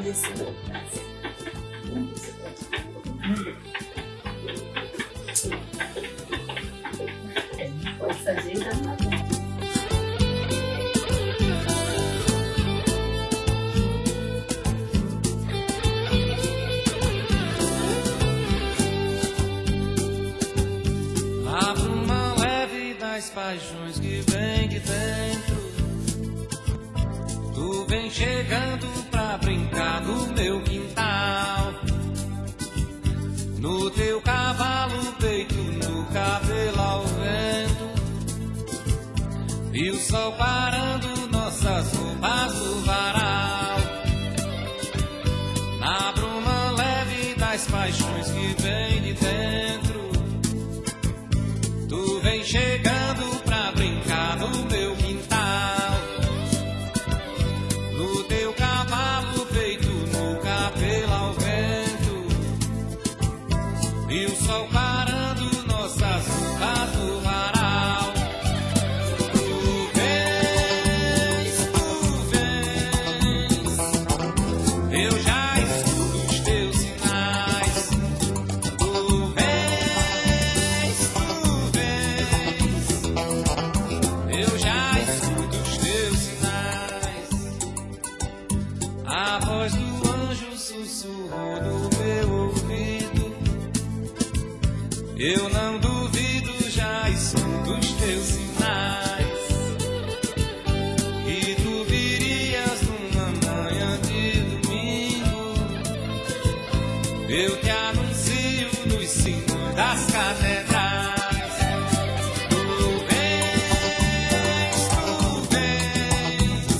desse Pode e uma Abro uma leve das paixões que vem de dentro. Tu vem chegando pra brincar no meu quintal. No teu cavalo, peito, no cabelo ao vento. E o sol parando nossas roupas no varal. Na bruma leve das paixões que vem de dentro. Tu vem chegando Eu te anuncio nos sinos das catedrais. Tu vens, tu vens.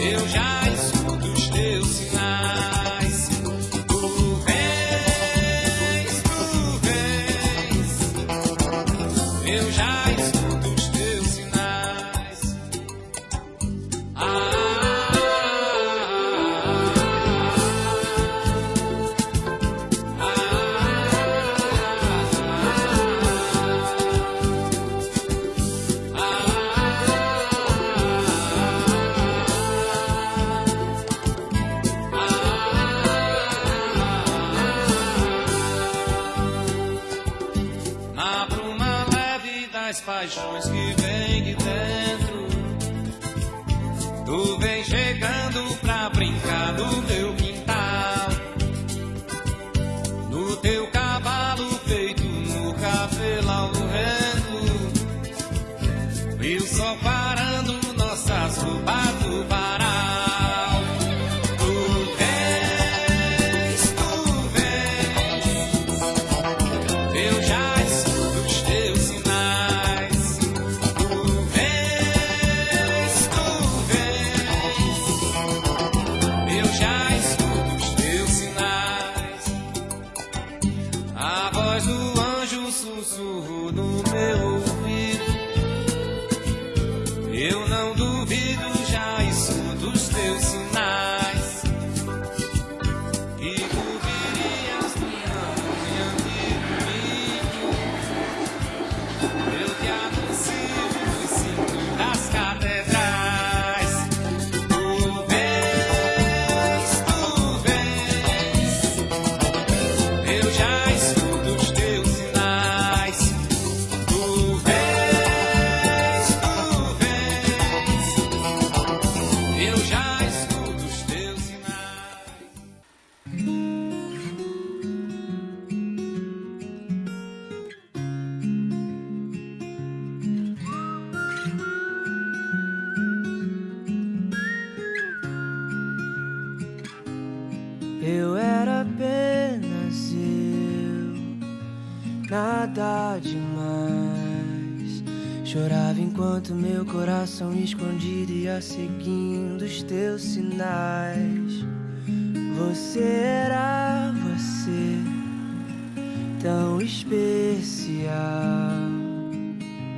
Eu já escuto os teus sinais. Tu vens, tu vens. Eu já escuto os teus sinais. Na paixões que vem de dentro. Tu vem chegando pra brincar no meu quintal. Enquanto meu coração escondido ia seguindo os teus sinais. Você era você, tão especial.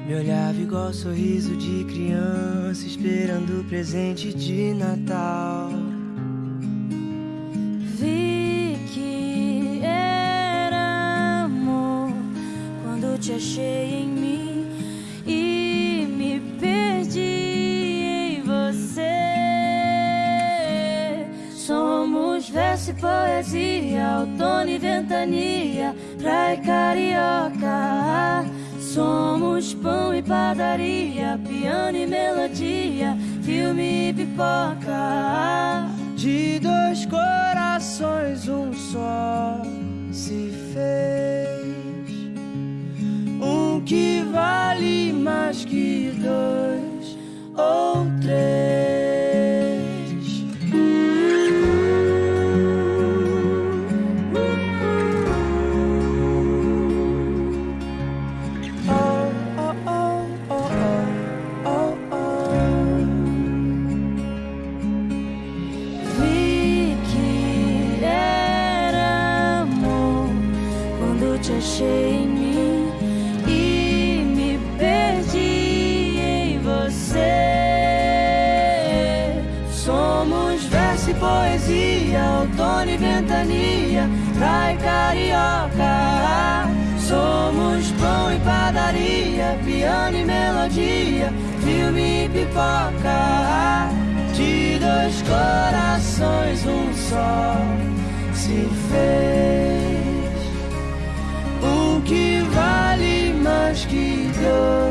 Me olhava igual sorriso de criança, esperando o presente de Natal. Vi que era amor quando te achei em mim poesia, outono e ventania, praia carioca. Somos pão e padaria, piano e melodia, filme e pipoca. De dois corações, um só se fez. Um que vale mais que dois ou três. Achei em mim e me perdi em você. Somos verso e poesia, outono e ventania, praia e carioca. Somos pão e padaria, piano e melodia, filme e pipoca. De dois corações, um só se fez. Que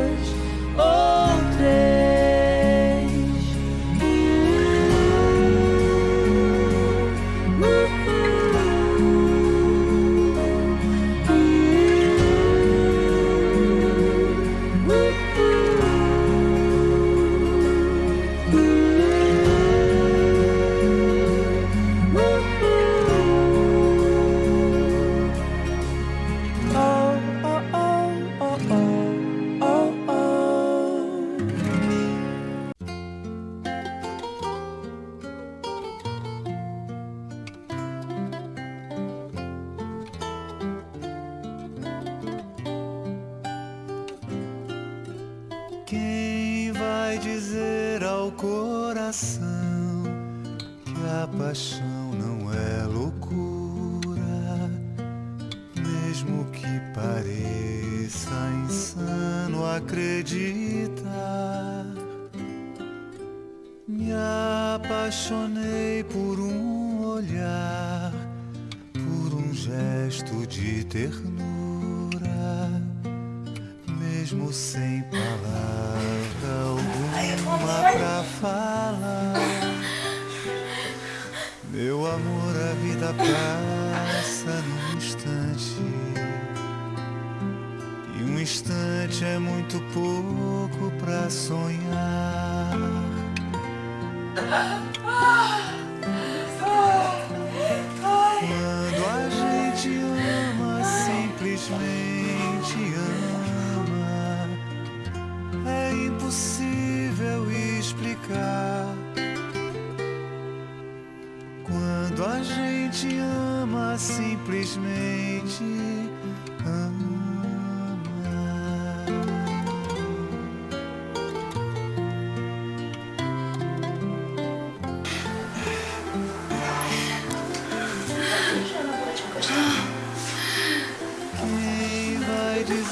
dizer ao coração que a paixão não é loucura, mesmo que pareça insano acreditar? Me apaixonei por um olhar, por um gesto de ternura mesmo sem palavra alguma pra falar. Meu amor, a vida passa num instante. E um instante é muito pouco pra sonhar.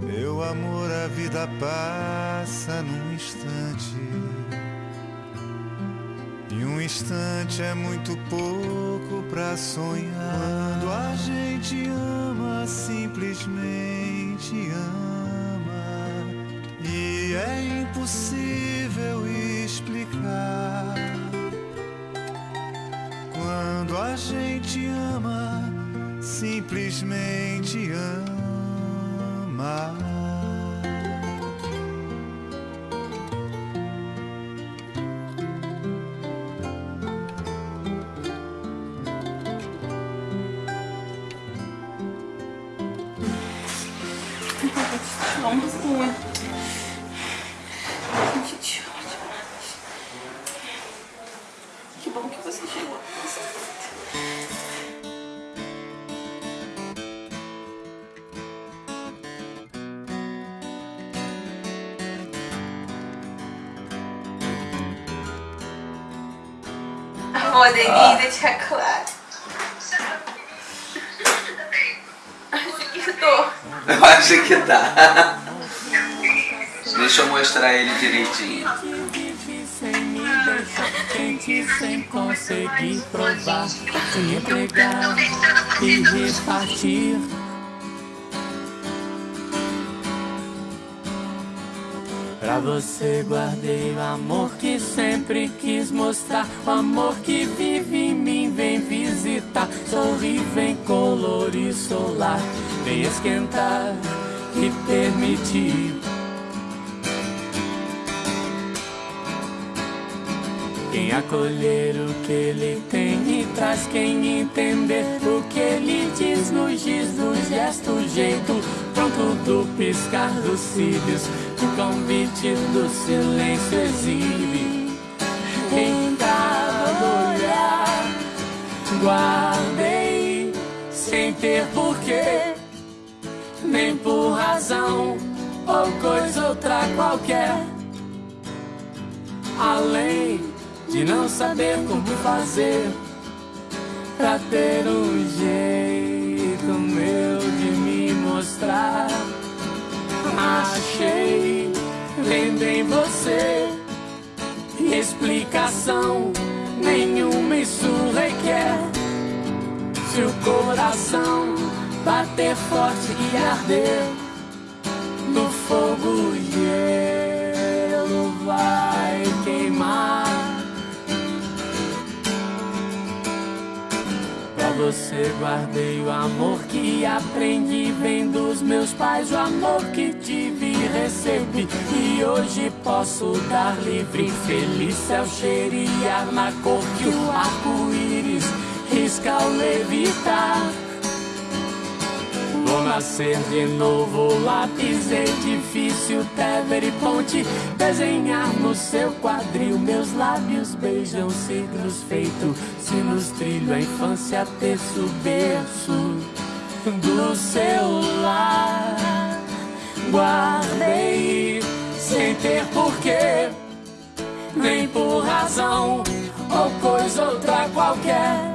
Meu amor, a vida passa num instante. E um instante é muito pouco pra sonhar. Quando a gente ama, simplesmente ama. E é impossível explicar. A gente ama, simplesmente ama. Vamos Ô, Denise, tia Clara. Acho que eu tô. Eu acho que tá. Deixa eu mostrar ele direitinho. Sem conseguir provar, entregar e repartir. Pra você guardei o amor que sempre quis mostrar. O amor que vive em mim vem visitar. Sorri, vem colorir solar. Vem esquentar e permitir. Quem acolher o que ele tem e traz quem entender o que ele diz no giz, no gesto, jeito do piscar dos cílios, o convite do silêncio exibe em cada olhar. Guardei sem ter porquê, nem por razão ou coisa outra qualquer além de não saber como fazer pra ter um jeito Achei vendo em você explicação nenhuma isso requer. Se o coração bater forte e arder no fogo gelo você guardei o amor que aprendi vem dos meus pais, o amor que tive e recebi e hoje posso dar livre, feliz céu cheirar na cor que o arco-íris risca ao levitar. Nascer de novo, lápis, edifício, tever e ponte. Desenhar no seu quadril, meus lábios beijam ciclos feito. Sinos trilho a infância, terço, berço do seu lar. Guardei sem ter porquê, nem por razão Ou coisa outra qualquer.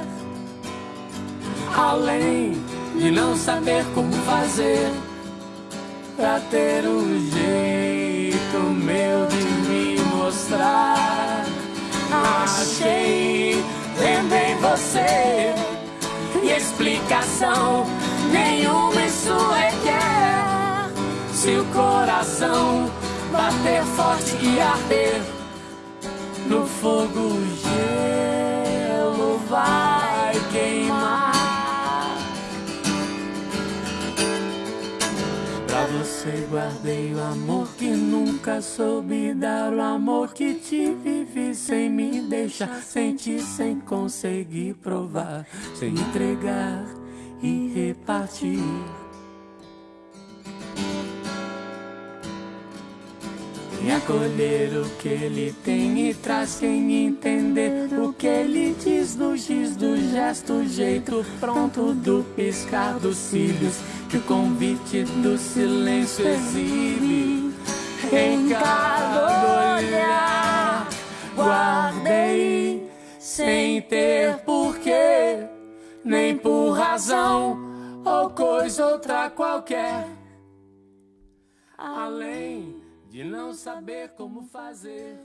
Além de não saber como fazer pra ter um jeito meu de me mostrar. Achei em você e explicação nenhuma isso requer. Se o coração bater forte e arder no fogo gelo vai você guardei o amor que nunca soube dar, o amor que te vive sem me deixar sentir, sem conseguir provar, sem entregar e repartir. Quem acolher o que ele tem e traz quem entender o que ele diz no giz do gesto, jeito pronto do piscar dos cílios, que o convite do silêncio exibe em cada olhar. Guardei sem ter porquê, nem por razão ou coisa outra qualquer. Além de não saber como fazer